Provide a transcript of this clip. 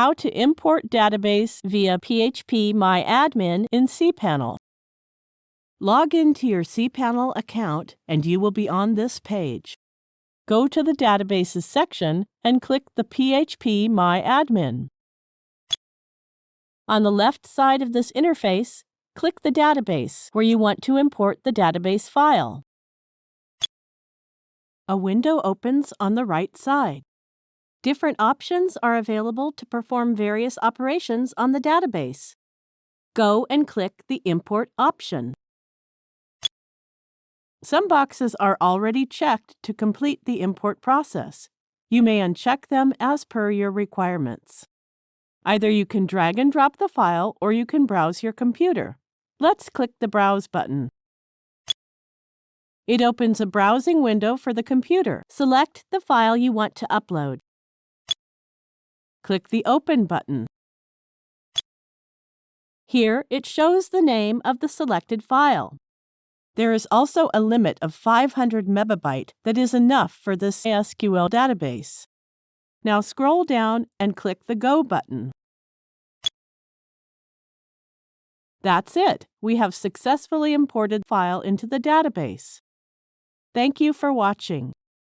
How to import database via PHP MyAdmin in cPanel. Log into your cPanel account and you will be on this page. Go to the Databases section and click the PHP MyAdmin. On the left side of this interface, click the database where you want to import the database file. A window opens on the right side. Different options are available to perform various operations on the database. Go and click the Import option. Some boxes are already checked to complete the import process. You may uncheck them as per your requirements. Either you can drag and drop the file or you can browse your computer. Let's click the Browse button. It opens a browsing window for the computer. Select the file you want to upload. Click the Open button. Here, it shows the name of the selected file. There is also a limit of 500 megabyte that is enough for this SQL database. Now scroll down and click the Go button. That's it. We have successfully imported file into the database. Thank you for watching.